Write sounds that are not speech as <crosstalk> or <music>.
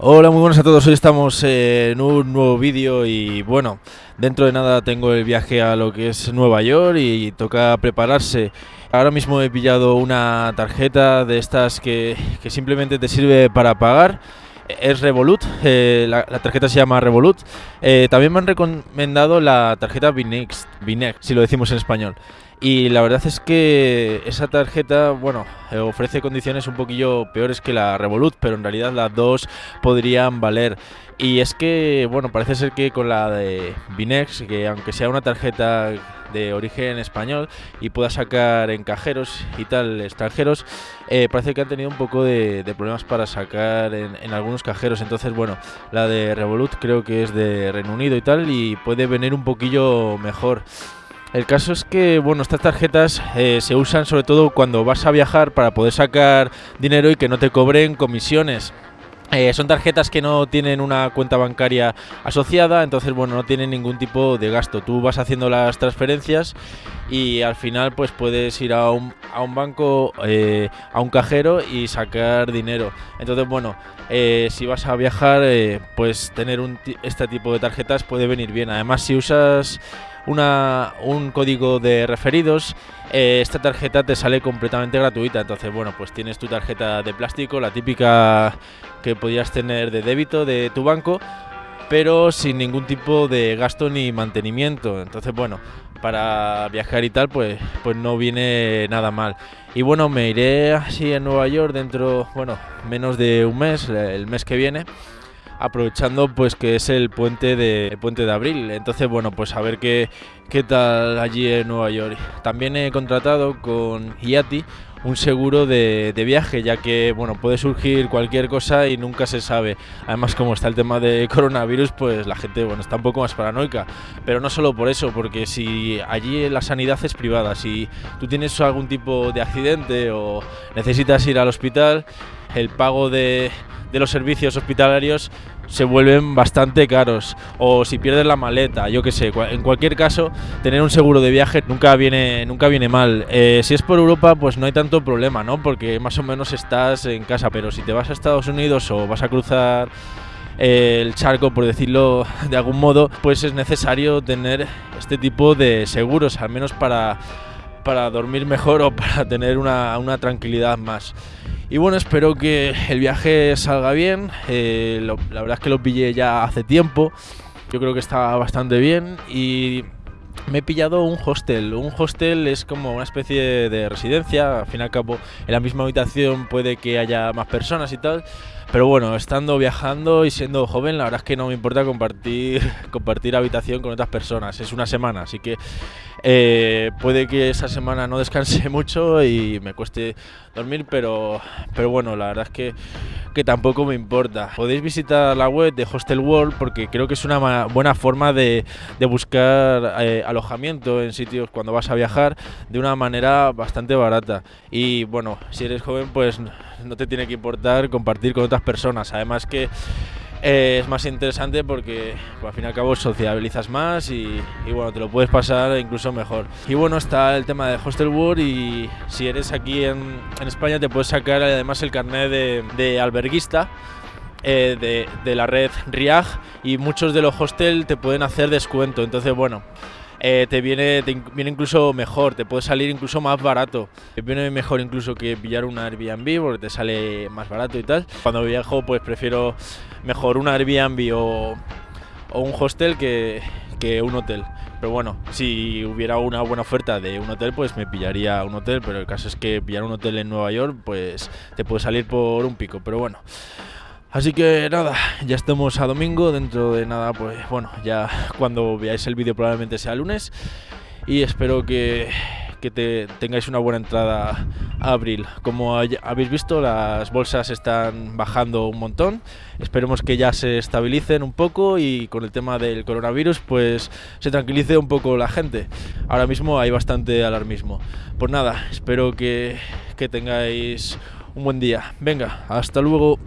Hola, muy buenas a todos. Hoy estamos en un nuevo vídeo y bueno, dentro de nada tengo el viaje a lo que es Nueva York y toca prepararse. Ahora mismo he pillado una tarjeta de estas que, que simplemente te sirve para pagar. Es Revolut, eh, la, tarjeta se llama Revolut. Eh, también me han recomendado la tarjeta Binex, Binex, si lo decimos en español. Y la verdad es que esa tarjeta, bueno, eh, ofrece condiciones un poquillo peores que la Revolut, pero en realidad las dos podrían valer. Y es que, bueno, parece ser que con la de Binex, que aunque sea una tarjeta de origen español y pueda sacar en cajeros y tal extranjeros, eh, parece que han tenido un poco de, de problemas para sacar en, en, algunos cajeros. Entonces, bueno, la de Revolut creo que es de Reino Unido y tal y puede venir un poquillo mejor. El caso es que, bueno, estas tarjetas eh, se usan sobre todo cuando vas a viajar para poder sacar dinero y que no te cobren comisiones. Eh, son tarjetas que no tienen una cuenta bancaria asociada, entonces bueno, no tienen ningún tipo de gasto. Tú vas haciendo las transferencias y al final pues puedes ir a un, a un banco, eh, a un cajero y sacar dinero. Entonces bueno, si vas a viajar, pues tener este tipo de tarjetas puede venir bien. Además, si usas una, un código de referidos, eh, esta tarjeta te sale completamente gratuita. Entonces, bueno, pues tienes tu tarjeta de plástico, la típica que podías tener de débito de tu banco, pero sin ningún tipo de gasto ni mantenimiento. Entonces, bueno, para viajar y tal, pues, pues no viene nada mal. Y bueno, me iré así en Nueva York dentro, bueno, menos de un mes, el mes que viene aprovechando pues que es el puente de puente de abril. Entonces, bueno, pues a ver qué, qué tal allí en Nueva York. También he contratado con IATI un seguro de, de, viaje, ya que bueno, puede surgir cualquier cosa y nunca se sabe. Además, como está el tema de coronavirus, pues la gente bueno, está un poco más paranoica. Pero no solo por eso, porque si allí la sanidad es privada, si tú tienes algún tipo de accidente o necesitas ir al hospital, el pago de, los servicios hospitalarios se vuelven bastante caros o si pierdes la maleta, yo que sé, en cualquier caso tener un seguro de viaje nunca viene nunca viene mal. Eh, si es por Europa, pues no hay tanto problema, ¿no? Porque más o menos estás en casa, pero si te vas a Estados Unidos o vas a cruzar el charco, por decirlo de algún modo, pues es necesario tener este tipo de seguros, al menos para para dormir mejor o para tener una, tranquilidad más. Y bueno, espero que el viaje salga bien. Eh, la verdad es que lo pillé ya hace tiempo. Yo creo que está bastante bien y me he pillado un hostel. Un hostel es como una especie de residencia. Al fin y al cabo, en la misma habitación puede que haya más personas y tal. Pero bueno, estando viajando y siendo joven, la verdad es que no me importa compartir, <laughs> compartir habitación con otras personas. Es una semana, así que eh, puede que esa semana no descanse <laughs> mucho y me cueste dormir, pero, pero bueno, la verdad es que, que tampoco me importa. Podéis visitar la web de Hostel World porque creo que es una buena forma de, de buscar eh, alojamiento en sitios cuando vas a viajar de una manera bastante barata. Y bueno, si eres joven, pues no te tiene que importar compartir con otras personas. Además que eh, es más interesante porque pues, al fin y al cabo sociabilizas más y, y, bueno, te lo puedes pasar incluso mejor. Y bueno, está el tema de Hostel World y si eres aquí en, en España te puedes sacar además el carnet de, de alberguista. Eh, de, de, la red RIAG y muchos de los hostels te pueden hacer descuento. Entonces, bueno, eh, te, viene, te viene incluso mejor, te puede salir incluso más barato. Viene mejor incluso que pillar una Airbnb porque te sale más barato y tal. Cuando viajo pues prefiero mejor un Airbnb o, o un hostel que, que un hotel. Pero bueno, si hubiera una buena oferta de un hotel, pues me pillaría un hotel. Pero el caso es que pillar un hotel en Nueva York, pues te puede salir por un pico. Pero bueno. Así que nada, ya estamos a domingo, dentro de nada, pues bueno, ya cuando veáis el vídeo probablemente sea lunes y espero que, que te, tengáis una buena entrada a abril. Como habéis visto, las bolsas están bajando un montón, esperemos que ya se estabilicen un poco y con el tema del coronavirus pues se tranquilice un poco la gente. Ahora mismo hay bastante alarmismo. Pues nada, espero que, que tengáis un buen día. Venga, hasta luego.